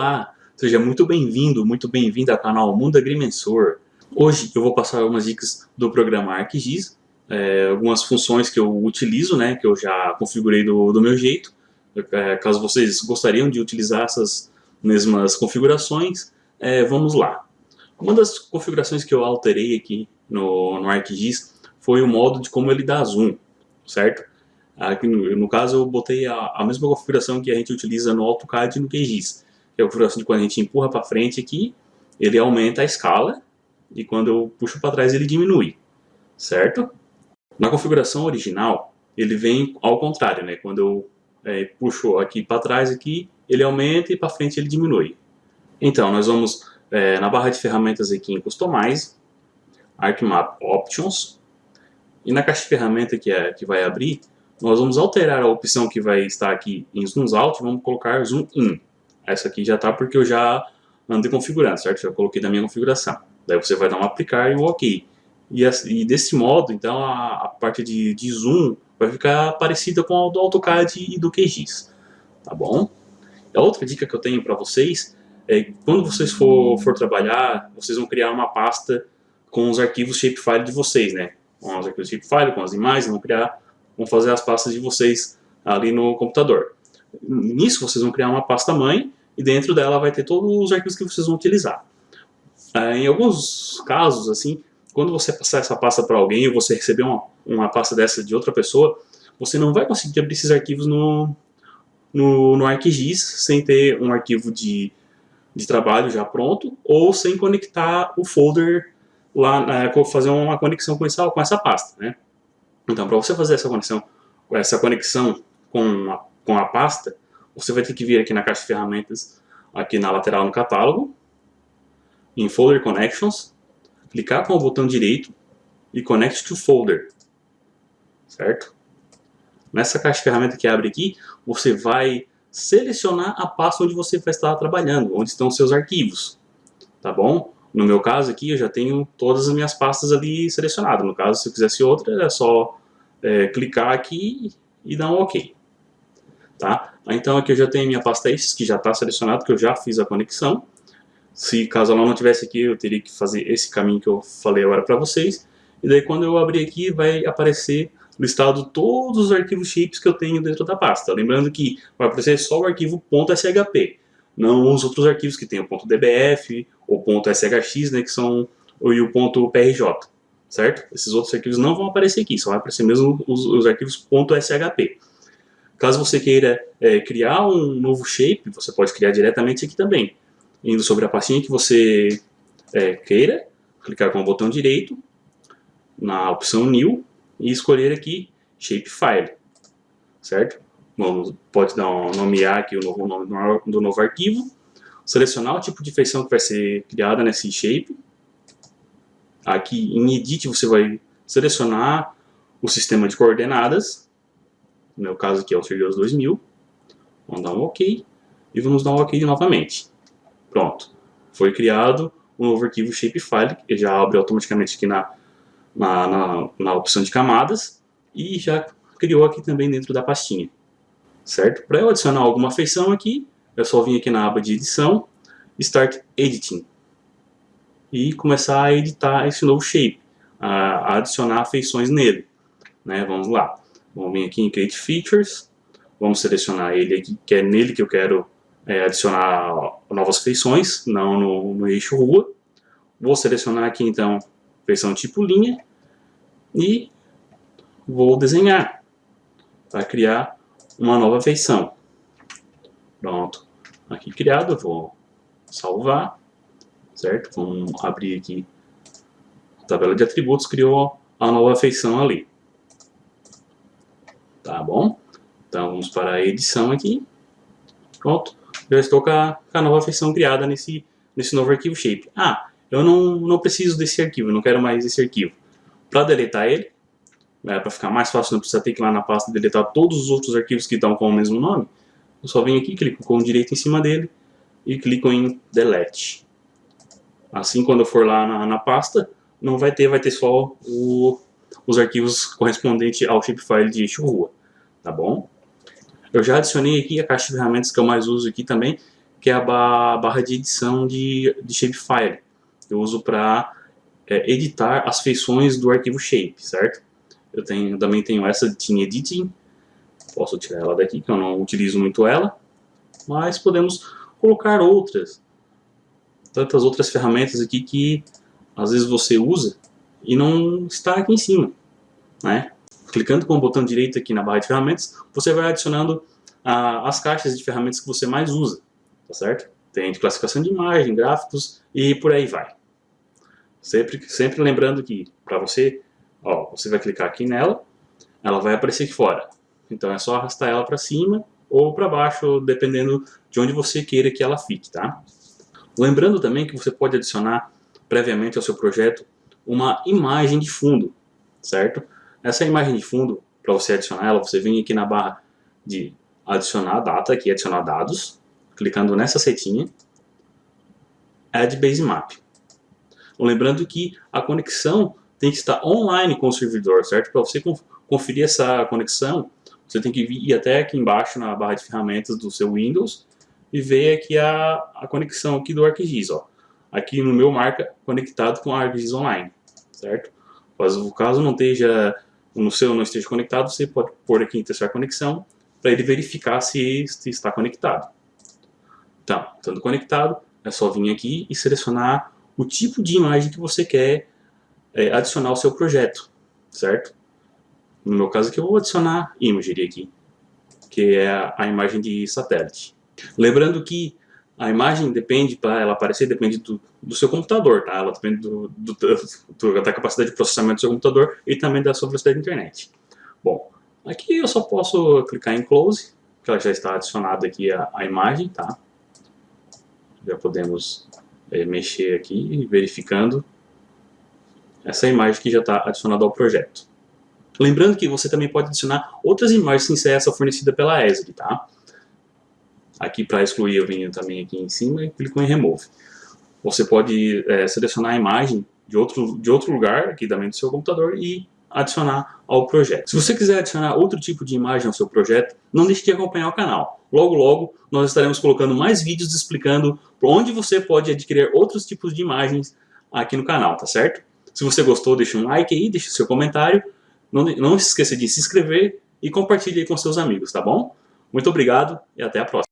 Olá, seja muito bem-vindo, muito bem-vinda ao canal Mundo Agrimensor. Hoje eu vou passar algumas dicas do programa ArcGIS, é, algumas funções que eu utilizo, né, que eu já configurei do, do meu jeito. É, caso vocês gostariam de utilizar essas mesmas configurações, é, vamos lá. Uma das configurações que eu alterei aqui no, no ArcGIS foi o modo de como ele dá zoom, certo? Aqui no, no caso eu botei a, a, mesma configuração que a gente utiliza no AutoCAD e no QGIS. É a configuração de quando a gente empurra para frente aqui, ele aumenta a escala e quando eu puxo para trás ele diminui, certo? Na configuração original, ele vem ao contrário, né? Quando eu é, puxo aqui para trás aqui, ele aumenta e para frente ele diminui. Então, nós vamos é, na barra de ferramentas aqui em Customize, ArcMap Options, e na caixa de ferramenta que, é, que vai abrir, nós vamos alterar a opção que vai estar aqui em Zoom Out, vamos colocar Zoom In. Essa aqui já está porque eu já andei configurando, certo? Já coloquei na minha configuração. Daí você vai dar um aplicar e um OK. E, e desse modo, então, a, a parte de, de zoom vai ficar parecida com a do AutoCAD e do QGIS. Tá bom? A outra dica que eu tenho para vocês é quando vocês for, for trabalhar, vocês vão criar uma pasta com os arquivos shapefile de vocês, né? Com os arquivos shapefile, com as imagens, vão criar, vão fazer as pastas de vocês ali no computador. Nisso vocês vão criar uma pasta mãe e dentro dela vai ter todos os arquivos que vocês vão utilizar. É, em alguns casos, assim, quando você passar essa pasta para alguém ou você receber uma, uma pasta dessa de outra pessoa, você não vai conseguir abrir esses arquivos no, no, no ArcGIS sem ter um arquivo de, de trabalho já pronto ou sem conectar o folder lá, né, fazer uma conexão com essa, com essa pasta, né? Então, para você fazer essa conexão, essa conexão com a, com a pasta, você vai ter que vir aqui na caixa de ferramentas, aqui na lateral no catálogo, em Folder Connections, clicar com o botão direito e Connect to Folder, certo? Nessa caixa de ferramenta que abre aqui, você vai selecionar a pasta onde você vai estar trabalhando, onde estão seus arquivos, tá bom? No meu caso aqui, eu já tenho todas as minhas pastas ali selecionadas. No caso, se eu quisesse outra, é só é, clicar aqui e dar um OK. Tá? Então aqui eu já tenho minha pasta esses, que já está selecionado, que eu já fiz a conexão. Se caso ela não tivesse aqui, eu teria que fazer esse caminho que eu falei agora para vocês. E daí quando eu abrir aqui, vai aparecer listado todos os arquivos chips que eu tenho dentro da pasta. Lembrando que vai aparecer só o arquivo .shp, não os outros arquivos que tem o .dbf ou .shrx, né, que são e o .prj, certo? Esses outros arquivos não vão aparecer aqui, só vai aparecer mesmo os, os arquivos .shp. Caso você queira é, criar um novo shape, você pode criar diretamente aqui também. Indo sobre a pastinha que você é, queira, clicar com o botão direito, na opção New, e escolher aqui Shapefile, certo? Vamos, pode dar um, nomear aqui o novo nome do, novo arquivo, selecionar o tipo de feição que vai ser criada nesse shape. Aqui em Edit você vai selecionar o sistema de coordenadas, no meu caso aqui é o Sergios 2000, vamos dar um OK, e vamos dar um OK novamente. Pronto, foi criado um novo arquivo shapefile, que já abre automaticamente aqui na, na, na, na opção de camadas, e já criou aqui também dentro da pastinha, certo? Para eu adicionar alguma feição aqui, é só vir aqui na aba de edição, Start Editing, e começar a editar esse novo shape, a, a adicionar feições nele. Né? Vamos lá. Vamos vir aqui em Create Features, vamos selecionar ele aqui, que é nele que eu quero é, adicionar novas feições, não no, no eixo rua. Vou selecionar aqui então feição tipo linha e vou desenhar para criar uma nova feição. Pronto, aqui criado, vou salvar, certo? Vamos abrir aqui a tabela de atributos, criou a nova feição ali. Tá bom? Então vamos para a edição aqui. Pronto. Já estou com a, com a nova feição criada nesse, nesse novo arquivo shape. Ah, eu não, não preciso desse arquivo, não quero mais esse arquivo. Para deletar ele, né, para ficar mais fácil, não precisa ter que ir lá na pasta deletar todos os outros arquivos que estão com o mesmo nome. Eu só venho aqui, clico com o direito em cima dele e clico em Delete. Assim, quando eu for lá na, na pasta, não vai ter, vai ter só o, os arquivos correspondentes ao shapefile de rua, tá bom? Eu já adicionei aqui a caixa de ferramentas que eu mais uso aqui também, que é a barra de edição de, de shapefile. Eu uso para é, editar as feições do arquivo shape, certo? Eu tenho, também tenho essa de Team Editing, posso tirar ela daqui, que eu não utilizo muito ela, mas podemos colocar outras, tantas outras ferramentas aqui que às vezes você usa e não está aqui em cima, né? Clicando com o botão direito aqui na barra de ferramentas, você vai adicionando ah, as caixas de ferramentas que você mais usa, tá certo? Tem de classificação de imagem, gráficos e por aí vai. Sempre, sempre lembrando que para você, ó, você vai clicar aqui nela, ela vai aparecer aqui fora. Então é só arrastar ela para cima ou para baixo, dependendo de onde você queira que ela fique, tá? Lembrando também que você pode adicionar previamente ao seu projeto uma imagem de fundo, certo? Essa imagem de fundo, para você adicionar ela, você vem aqui na barra de adicionar data, aqui adicionar dados, clicando nessa setinha, Add Base Map. Lembrando que a conexão tem que estar online com o servidor, certo? Para você conferir essa conexão, você tem que ir até aqui embaixo na barra de ferramentas do seu Windows e ver aqui a, a conexão aqui do ArcGIS, ó. Aqui no meu marca conectado com a ArcGIS Online, certo? Caso, caso não esteja, no seu não esteja conectado, você pode pôr aqui em testar conexão para ele verificar se, está conectado. Então, estando conectado, é só vir aqui e selecionar o tipo de imagem que você quer é, adicionar ao seu projeto, certo? No meu caso aqui eu vou adicionar imagery aqui, que é a, a imagem de satélite. Lembrando que a imagem depende, para ela aparecer, depende do, do, seu computador, tá? Ela depende do, do, do, da capacidade de processamento do seu computador e também da sua velocidade de internet. Bom, aqui eu só posso clicar em Close, que ela já está adicionada aqui a, a imagem, tá? Já podemos é, mexer aqui, verificando essa imagem que já está adicionada ao projeto. Lembrando que você também pode adicionar outras imagens sem ser essa fornecida pela ESRI, tá? Aqui para excluir eu venho também aqui em cima e clico em Remove. Você pode é, selecionar a imagem de outro, de outro lugar aqui também do seu computador e adicionar ao projeto. Se você quiser adicionar outro tipo de imagem ao seu projeto, não deixe de acompanhar o canal. Logo, logo, nós estaremos colocando mais vídeos explicando onde você pode adquirir outros tipos de imagens aqui no canal, tá certo? Se você gostou, deixe um like aí, deixe seu comentário. Não, não se esqueça de se inscrever e compartilhe com seus amigos, tá bom? Muito obrigado e até a próxima.